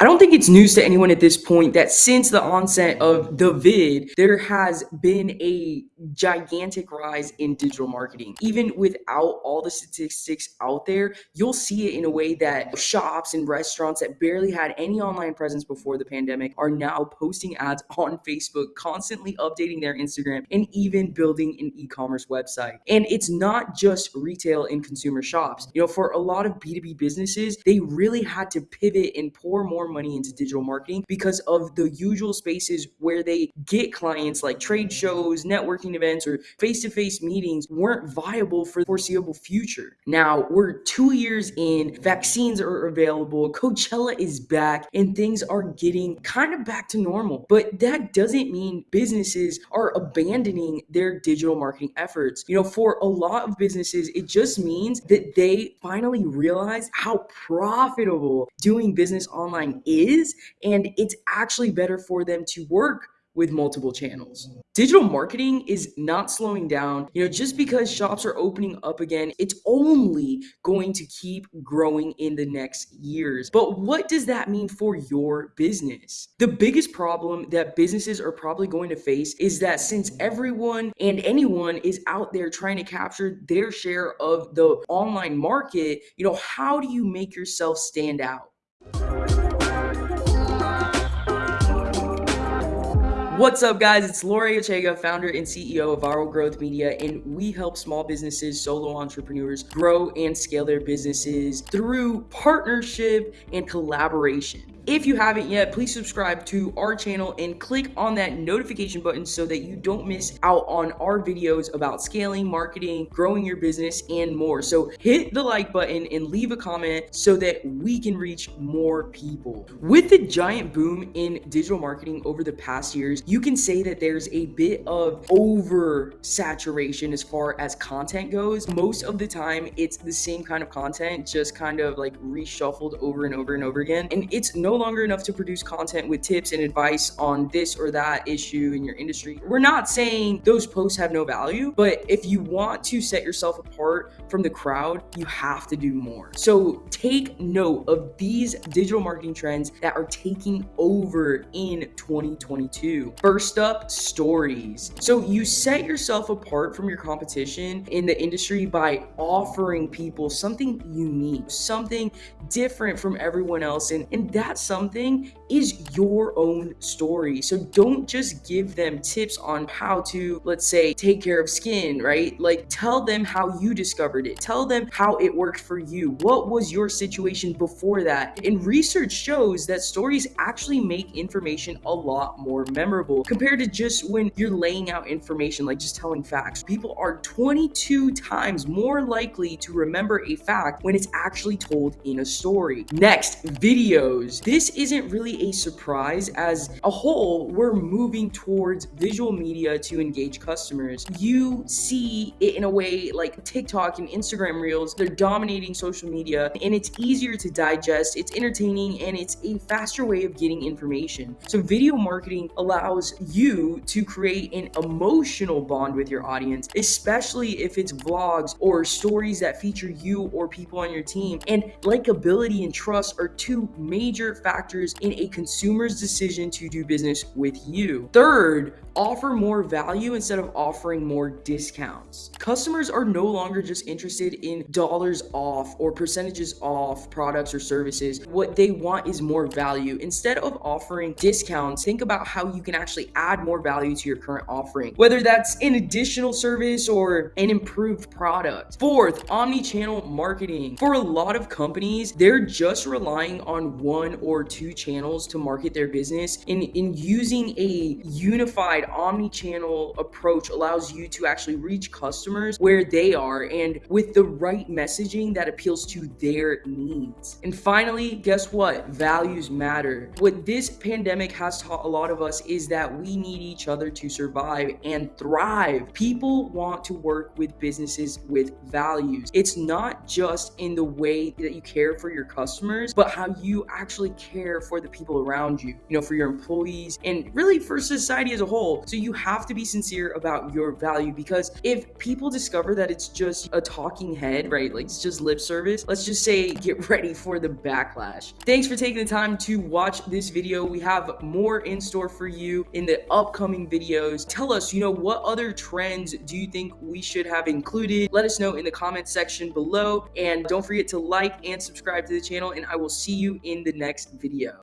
I don't think it's news to anyone at this point that since the onset of the vid, there has been a gigantic rise in digital marketing. Even without all the statistics out there, you'll see it in a way that shops and restaurants that barely had any online presence before the pandemic are now posting ads on Facebook, constantly updating their Instagram, and even building an e-commerce website. And it's not just retail and consumer shops. You know, for a lot of B2B businesses, they really had to pivot and pour more money into digital marketing because of the usual spaces where they get clients like trade shows, networking events, or face to face meetings weren't viable for the foreseeable future. Now we're two years in, vaccines are available, Coachella is back, and things are getting kind of back to normal. But that doesn't mean businesses are abandoning their digital marketing efforts. You know, for a lot of businesses, it just means that they finally realize how profitable doing business online is, and it's actually better for them to work with multiple channels. Digital marketing is not slowing down. You know, just because shops are opening up again, it's only going to keep growing in the next years. But what does that mean for your business? The biggest problem that businesses are probably going to face is that since everyone and anyone is out there trying to capture their share of the online market, you know, how do you make yourself stand out? What's up, guys? It's Lori Ochega, founder and CEO of Viral Growth Media, and we help small businesses, solo entrepreneurs grow and scale their businesses through partnership and collaboration. If you haven't yet, please subscribe to our channel and click on that notification button so that you don't miss out on our videos about scaling, marketing, growing your business, and more. So hit the like button and leave a comment so that we can reach more people. With the giant boom in digital marketing over the past years, you can say that there's a bit of over saturation as far as content goes. Most of the time, it's the same kind of content, just kind of like reshuffled over and over and over again. And it's no longer enough to produce content with tips and advice on this or that issue in your industry. We're not saying those posts have no value, but if you want to set yourself apart from the crowd, you have to do more. So take note of these digital marketing trends that are taking over in 2022. First up, stories. So you set yourself apart from your competition in the industry by offering people something unique, something different from everyone else. And, and that's something is your own story. So don't just give them tips on how to, let's say, take care of skin, right? Like tell them how you discovered it. Tell them how it worked for you. What was your situation before that? And research shows that stories actually make information a lot more memorable compared to just when you're laying out information, like just telling facts. People are 22 times more likely to remember a fact when it's actually told in a story. Next, videos. This isn't really a surprise as a whole, we're moving towards visual media to engage customers. You see it in a way like TikTok and Instagram Reels, they're dominating social media and it's easier to digest, it's entertaining, and it's a faster way of getting information. So video marketing allows you to create an emotional bond with your audience, especially if it's vlogs or stories that feature you or people on your team. And likability and trust are two major factors in a consumer's decision to do business with you. Third, offer more value instead of offering more discounts. Customers are no longer just interested in dollars off or percentages off products or services. What they want is more value. Instead of offering discounts, think about how you can actually add more value to your current offering, whether that's an additional service or an improved product. Fourth, omni-channel marketing. For a lot of companies, they're just relying on one or two channels to market their business. In, in using a unified omni-channel approach allows you to actually reach customers where they are and with the right messaging that appeals to their needs. And finally, guess what? Values matter. What this pandemic has taught a lot of us is that we need each other to survive and thrive. People want to work with businesses with values. It's not just in the way that you care for your customers, but how you actually care for the people around you, you know, for your employees and really for society as a whole. So you have to be sincere about your value because if people discover that it's just a talking head, right? Like it's just lip service, let's just say get ready for the backlash. Thanks for taking the time to watch this video. We have more in store for you in the upcoming videos. Tell us, you know, what other trends do you think we should have included? Let us know in the comment section below. And don't forget to like and subscribe to the channel. And I will see you in the next video.